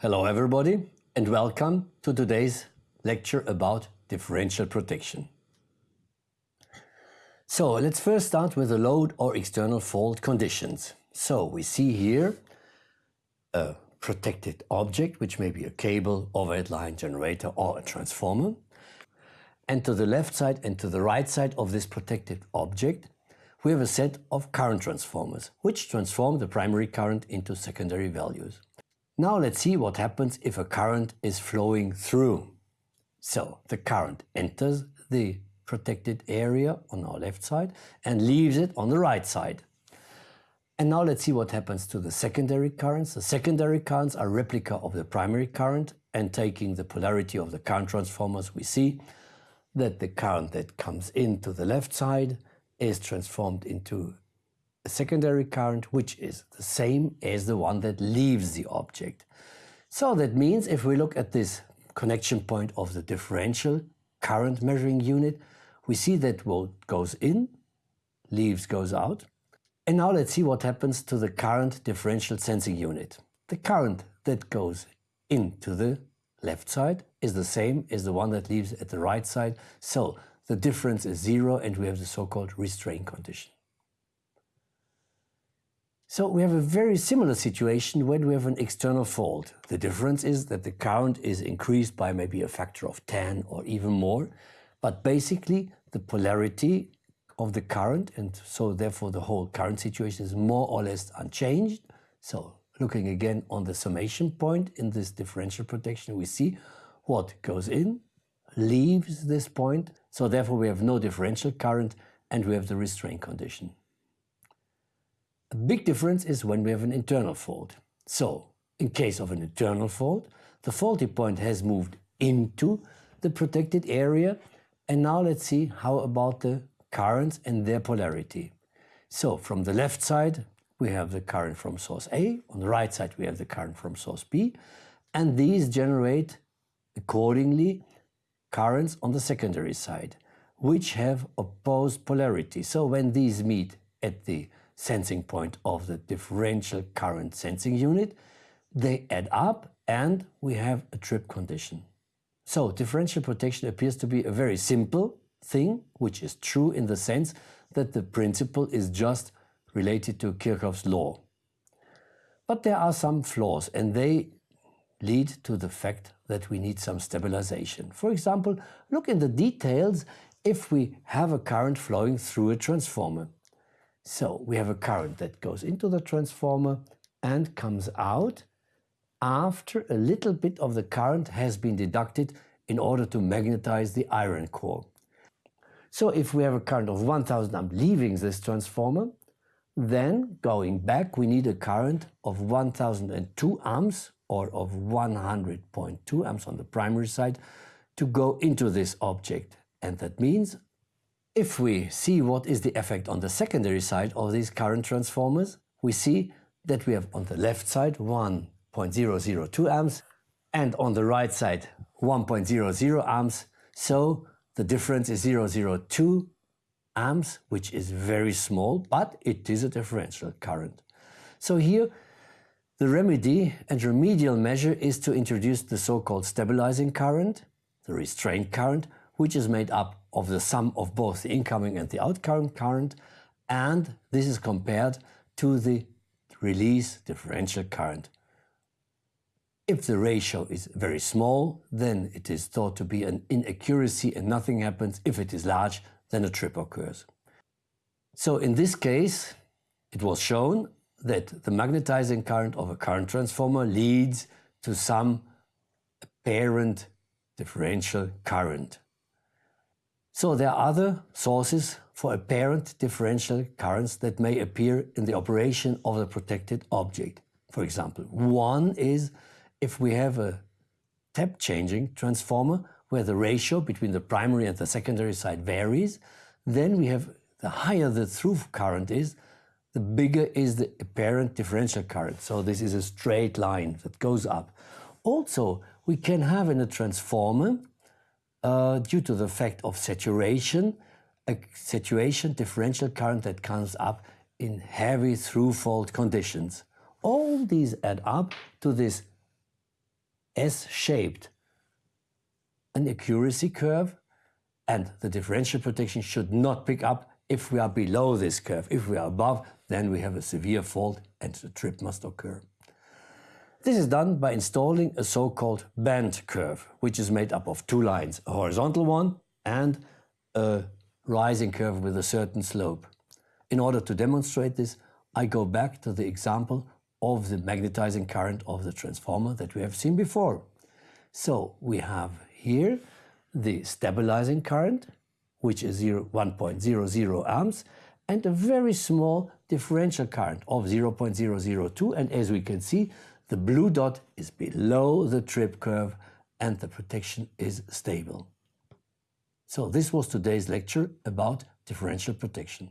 Hello everybody and welcome to today's lecture about differential protection. So let's first start with the load or external fault conditions. So we see here a protected object which may be a cable, overhead line, generator or a transformer. And to the left side and to the right side of this protected object we have a set of current transformers which transform the primary current into secondary values. Now let's see what happens if a current is flowing through. So the current enters the protected area on our left side and leaves it on the right side. And now let's see what happens to the secondary currents. The secondary currents are replica of the primary current and taking the polarity of the current transformers we see that the current that comes into the left side is transformed into a secondary current which is the same as the one that leaves the object. So that means if we look at this connection point of the differential current measuring unit, we see that what goes in, leaves goes out. And now let's see what happens to the current differential sensing unit. The current that goes into the left side is the same as the one that leaves at the right side. So the difference is zero and we have the so-called restraint condition. So we have a very similar situation when we have an external fault. The difference is that the current is increased by maybe a factor of 10 or even more, but basically the polarity of the current and so therefore the whole current situation is more or less unchanged. So looking again on the summation point in this differential protection, we see what goes in leaves this point. So therefore we have no differential current and we have the restraint condition. Big difference is when we have an internal fault. So, in case of an internal fault, the faulty point has moved into the protected area. And now let's see how about the currents and their polarity. So, from the left side, we have the current from source A. On the right side, we have the current from source B. And these generate, accordingly, currents on the secondary side, which have opposed polarity. So, when these meet at the sensing point of the differential current sensing unit. They add up and we have a trip condition. So differential protection appears to be a very simple thing, which is true in the sense that the principle is just related to Kirchhoff's law. But there are some flaws and they lead to the fact that we need some stabilization. For example, look in the details if we have a current flowing through a transformer. So we have a current that goes into the transformer and comes out after a little bit of the current has been deducted in order to magnetize the iron core. So if we have a current of 1000 amp leaving this transformer, then going back we need a current of 1002 amps or of 100.2 amps on the primary side to go into this object. And that means if we see what is the effect on the secondary side of these current transformers, we see that we have on the left side 1.002 amps and on the right side 1.00 amps. So the difference is 002 amps, which is very small, but it is a differential current. So here the remedy and remedial measure is to introduce the so-called stabilizing current, the restraint current, which is made up of the sum of both the incoming and the outgoing current, and this is compared to the release differential current. If the ratio is very small, then it is thought to be an inaccuracy and nothing happens. If it is large, then a trip occurs. So in this case, it was shown that the magnetizing current of a current transformer leads to some apparent differential current. So there are other sources for apparent differential currents that may appear in the operation of the protected object. For example, one is if we have a tap changing transformer where the ratio between the primary and the secondary side varies, then we have the higher the through current is, the bigger is the apparent differential current. So this is a straight line that goes up. Also, we can have in a transformer uh, due to the fact of saturation, a saturation differential current that comes up in heavy through fault conditions. All these add up to this S-shaped, an accuracy curve, and the differential protection should not pick up if we are below this curve. If we are above, then we have a severe fault and the trip must occur. This is done by installing a so-called band curve, which is made up of two lines, a horizontal one and a rising curve with a certain slope. In order to demonstrate this, I go back to the example of the magnetizing current of the transformer that we have seen before. So we have here the stabilizing current, which is 1.00 amps, and a very small differential current of 0.002. And as we can see, the blue dot is below the trip curve and the protection is stable. So this was today's lecture about differential protection.